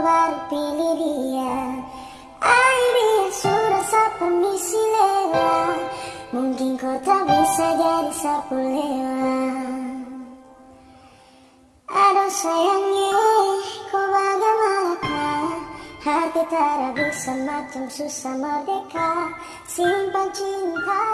baru pilih dia Ay sudah sapa misi lewa Mungkin kau tak bisa jadi sapu lewat Aduh sayangnya kau bagaimana? Hati tak bisa macam susah merdeka. Simpan cinta